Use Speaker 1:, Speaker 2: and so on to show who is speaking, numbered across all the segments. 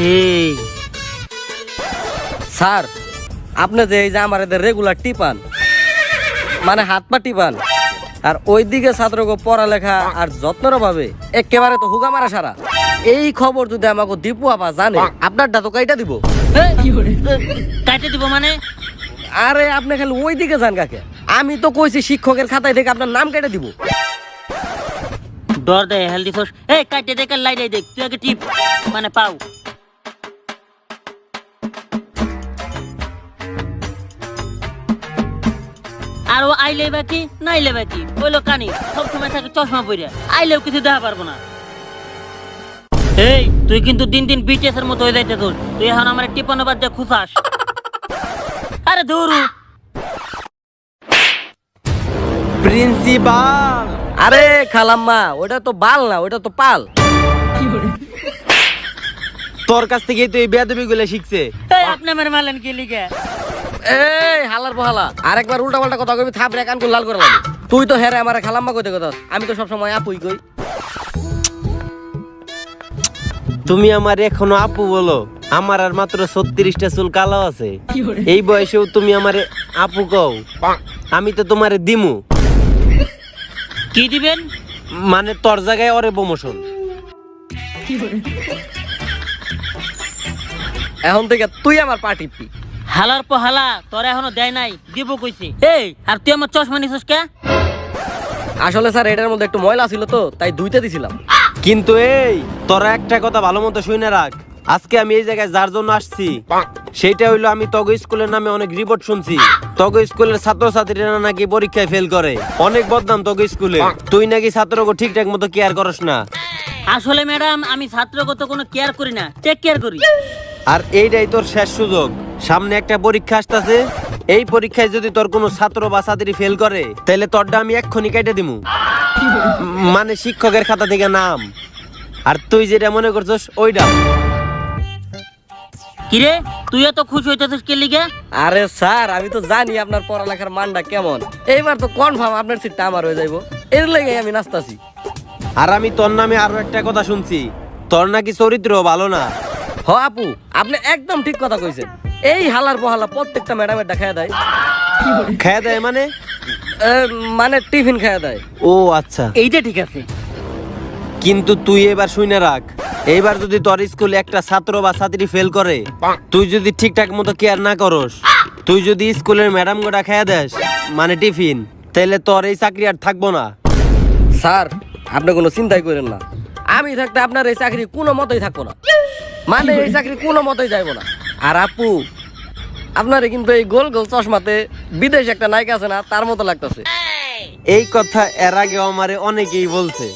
Speaker 1: সেই
Speaker 2: স্যার আপনি যে এই যে আমার এদের রেগুলার টিপান মানে হাত পা টিপান আর ওইদিকে ছাত্রকে পড়ালেখা আর যত্নের অভাবে একেবারে তো হুগা মারা সারা। এই খবর যদি আমাকে দীপু আপা জানে আপনারটা তো কাইটা দিব।
Speaker 1: দিব মানে?
Speaker 2: আরে আপনি খালি ওই দিকে যান কাকে। আমি তো কইছি শিক্ষকের খাতায় থেকে আপনার নাম কেটে দিব।
Speaker 1: ডর দেয় হেলদি ফোর্স এই কাটে দেখ লাইটাই দেখ তুই আগে টিপ মানে পাও। আর ও আইলে বাকি না আইলে বাকি ওইলো কানি সব সময় থাকে চশমা পরে আইলেও কিছু দেখা পারব না। এই তুই কিন্তু দিন দিন বিটিএস এর মতো হয়ে যাইতে তোর তুই এখন আমার টিপানো বাদ দিয়ে খুশাস আরে দৌড়ু
Speaker 3: প্রিন্সিপাল।
Speaker 2: আরে খালাম্মা ওটা তো বাল না ওটা তো পাল।
Speaker 3: তোর কাছ থেকে তুই বেদবি গুলো শিখছে।
Speaker 1: আপনি আমার মালেন কি লিখে
Speaker 2: এই হালার বহালা। আরেকবার উল্টা পাল্টা কথা কবি থাপ রে কান লাল করে লাগে তুই তো হেরে আমার খালাম্মা কইতে কথা আমি তো সবসময় আপুই কই।
Speaker 3: তুমি আমার এখনও আপু বলো। আমার আর মাত্র ছত্রিশটা চুল কালো আছে। এই বয়সেও তুমি আমার আপু কও। আমি তো তোমারে দিমু।
Speaker 1: কি দিবেন?
Speaker 3: মানে তোর জায়গায় অরে প্রমোশন
Speaker 2: এখন থেকে তুই আমার পা। টিপবি
Speaker 1: হালার পর হালা তোর এখনও দেয় নাই দিব কইছে। এই আর তুই আমার চশমা নিছিস কে?
Speaker 2: আসলে স্যার এটার মধ্যে একটু ময়লা ছিল তো তাই ধুইতে দিছিলাম।
Speaker 3: কিন্তু এই তোরা একটা কথা ভালো মতো শুনে রাখ। আজকে আমি এই জায়গায় যার জন্য আসছি সেইটা হইল আমি তগ স্কুলের নামে অনেক রিপোর্ট শুনছি। তগ স্কুলের ছাত্রছাত্রীরা নাকি পরীক্ষায় ফেল করে। অনেক বদনাম তগ স্কুলে। তুই নাকি ছাত্রকে ঠিকঠাক মতো কেয়ার করস না।
Speaker 1: আসলে ম্যাডাম আমি ছাত্রগত কোনো কেয়ার করি না টেক কেয়ার করি।
Speaker 3: আর এইটাই তোর শেষ সুযোগ। সামনে একটা পরীক্ষা আসতেছে। এই পরীক্ষায় যদি তোর কোনো ছাত্র বা ছাত্রী ফেল করে তাহলে তোরটা আমি এক্ষুনি কেটে দিমু। মানে শিক্ষকের খাতা থেকে নাম। আর তুই যেটা মনে করছস ওইটা।
Speaker 1: কিরে তুই এত খুশি হইতেছিস কে লিগে?
Speaker 2: আরে স্যার আমি তো জানি আপনার পড়ালেখার মানটা কেমন। এইবার তো কনফার্ম আপনার সিটটা আমার হয়ে যাইবো। এর লেগে আমি নাচতাছি।
Speaker 3: আর আমি তোর নামে আরও একটা কথা শুনছি। তোর নাকি চরিত্র ভালো না।
Speaker 2: হ আপু আপনি একদম ঠিক কথা কইছেন। এই হালার বহালা প্রত্যেকটা ম্যাডামের দেখা দেয়।
Speaker 3: খেয়ে দেয় মানে?
Speaker 2: মানে টিফিন খাওয়া দেয়।
Speaker 3: ও আচ্ছা।
Speaker 1: এইটা ঠিক আছে।
Speaker 3: কিন্তু তুই এবার শুনে রাখ। এইবার যদি তোর স্কুলে একটা ছাত্র বা ছাত্রী ফেল করে তুই যদি ঠিকঠাক মতো কেয়ার না করস তুই যদি স্কুলের ম্যাডাম গোটা খেয়ে দেস মানে টিফিন তাহলে তোর এই চাকরি আর থাকব না।
Speaker 2: স্যার আপনি কোনো চিন্তাই করেন না। আমি থাকতে আপনার এই চাকরি কোনো মতোই থাকব না। মানে এই চাকরি কোনো মতোই যাইবো না। আর আপু আপনারে কিন্তু এই গোল গোল চশমাতে বিদেশ একটা নায়িকা আছে না তার মতো লাগতেছে।
Speaker 3: এই কথা এর আগে আমারে অনেকেই বলছে।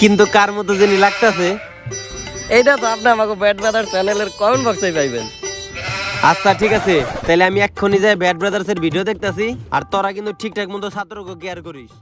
Speaker 3: কিন্তু কার মতো যিনি লাগতাছে?
Speaker 2: এইটা তো আপনি আমাকে ব্যাট ব্রাদার চ্যানেলের কমেন্ট বক্সে পাইবেন।
Speaker 3: আচ্ছা ঠিক আছে। তাহলে আমি এক্ষুনি যাই ব্যাড ব্রাদার্সের ভিডিও দেখতাছি আর তোরা কিন্তু ঠিকঠাক মতো ছাত্রকে কেয়ার করিস।